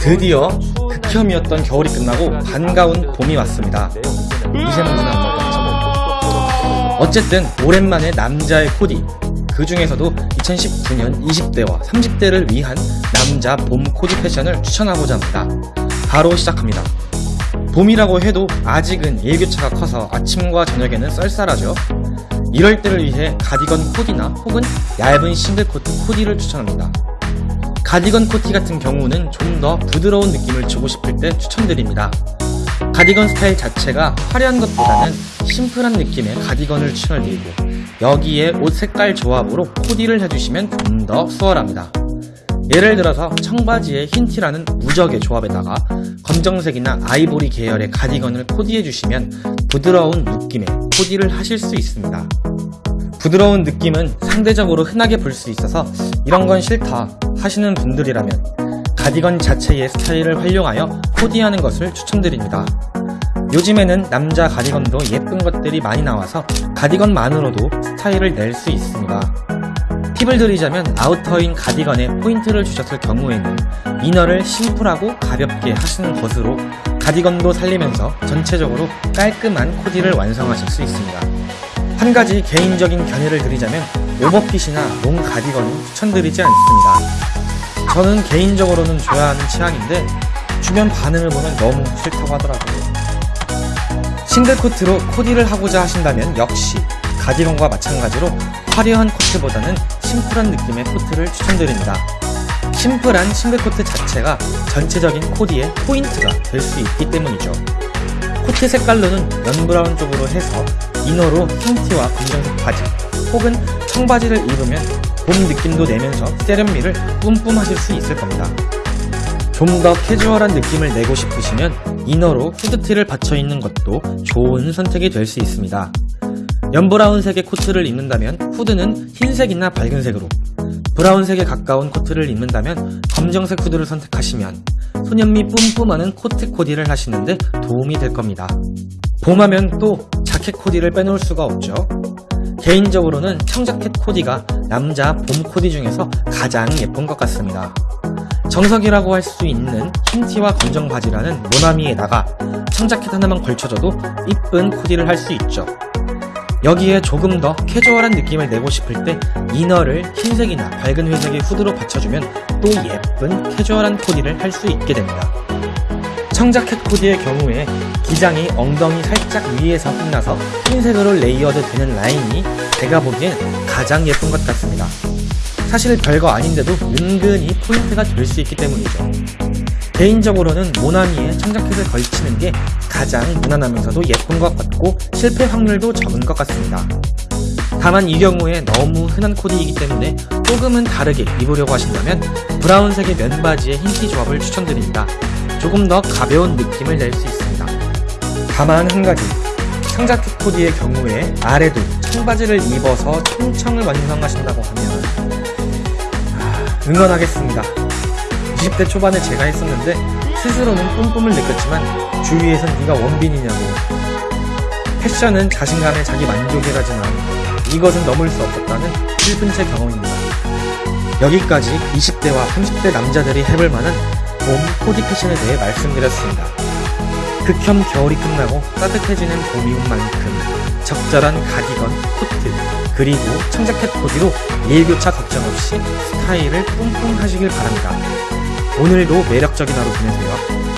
드디어 극혐이었던 겨울이 끝나고 반가운 봄이 왔습니다. 미세먼지는 안 나겠죠? 어쨌든 오랜만에 남자의 코디 그 중에서도 2019년 20대와 30대를 위한 남자 봄 코디 패션을 추천하고자 합니다. 바로 시작합니다. 봄이라고 해도 아직은 일교차가 커서 아침과 저녁에는 썰쌀하죠. 이럴 때를 위해 가디건 코디나 혹은 얇은 싱글 코트 코디를 추천합니다. 가디건 코티 같은 경우는 좀 더 부드러운 느낌을 주고 싶을 때 추천드립니다. 가디건 스타일 자체가 화려한 것보다는 심플한 느낌의 가디건을 추천드리고 여기에 옷 색깔 조합으로 코디를 해주시면 좀 더 수월합니다. 예를 들어서 청바지에 흰 티라는 무적의 조합에다가 검정색이나 아이보리 계열의 가디건을 코디해주시면 부드러운 느낌의 코디를 하실 수 있습니다. 부드러운 느낌은 상대적으로 흔하게 볼 수 있어서 이런 건 싫다 하시는 분들이라면 가디건 자체의 스타일을 활용하여 코디하는 것을 추천드립니다. 요즘에는 남자 가디건도 예쁜 것들이 많이 나와서 가디건만으로도 스타일을 낼 수 있습니다. 팁을 드리자면 아우터인 가디건에 포인트를 주셨을 경우에는 이너를 심플하고 가볍게 하시는 것으로 가디건도 살리면서 전체적으로 깔끔한 코디를 완성하실 수 있습니다. 한 가지 개인적인 견해를 드리자면 overfit이나 long 가디건은 추천드리지 않습니다. 저는 개인적으로는 좋아하는 취향인데 주변 반응을 보면 너무 싫다고 하더라고요. 싱글 코트로 코디를 하고자 하신다면 역시 가디건과 마찬가지로 화려한 코트보다는 심플한 느낌의 코트를 추천드립니다. 심플한 싱글 코트 자체가 전체적인 코디의 포인트가 될 수 있기 때문이죠. 코트 색깔로는 연brown 쪽으로 해서 inner로 흰티와 검정색 바지 혹은 청바지를 입으면 봄 느낌도 내면서 세련미를 뿜뿜 하실 수 있을 겁니다. 좀 더 캐주얼한 느낌을 내고 싶으시면 inner로 후드티를 받쳐입는 것도 좋은 선택이 될 수 있습니다. 연brown색의 코트를 입는다면 후드는 흰색이나 밝은색으로 brown색에 가까운 코트를 입는다면 검정색 후드를 선택하시면 소년미 뿜뿜하는 코트 코디를 하시는데 도움이 될 겁니다. 봄하면 또 자켓 코디를 빼놓을 수가 없죠. 개인적으로는 청자켓 코디가 남자 봄 코디 중에서 가장 예쁜 것 같습니다. 정석이라고 할 수 있는 흰티와 검정 바지라는 모나미에다가 청자켓 하나만 걸쳐줘도 이쁜 코디를 할 수 있죠. 여기에 조금 더 캐주얼한 느낌을 내고 싶을 때 inner를 흰색이나 밝은 회색의 후드로 받쳐주면 또 예쁜 캐주얼한 코디를 할 수 있게 됩니다. 청자켓 코디의 경우에 기장이 엉덩이 살짝 위에서 끝나서 흰색으로 layered 되는 라인이 제가 보기엔 가장 예쁜 것 같습니다. 사실 별거 아닌데도 은근히 포인트가 될 수 있기 때문이죠. 개인적으로는 모나미에 청자켓을 걸치는 게 가장 무난하면서도 예쁜 것 같고 실패 확률도 적은 것 같습니다. 다만 이 경우에 너무 흔한 코디이기 때문에 조금은 다르게 입으려고 하신다면 브라운색의 면바지의 흰티 조합을 추천드립니다. 조금 더 가벼운 느낌을 낼 수 있습니다. 다만 한 가지 청자켓 코디의 경우에 아래도 청바지를 입어서 총청을 완성하신다고 하면 아, 응원하겠습니다. 20대 초반에 제가 했었는데 스스로는 뿜뿜을 느꼈지만 주위에선 네가 원빈이냐고 패션은 자신감의 자기 만족이라지만 이것은 넘을 수 없었다는 슬픈 제 경험입니다. 여기까지 20대와 30대 남자들이 해볼 만한 봄 코디 패션에 대해 말씀드렸습니다. 극혐 겨울이 끝나고 따뜻해지는 봄인 만큼 적절한 가디건, 코트, 그리고 청자켓 코디로 일교차 걱정 없이 스타일을 뿜뿜 하시길 바랍니다. 오늘도 매력적인 하루 보내세요.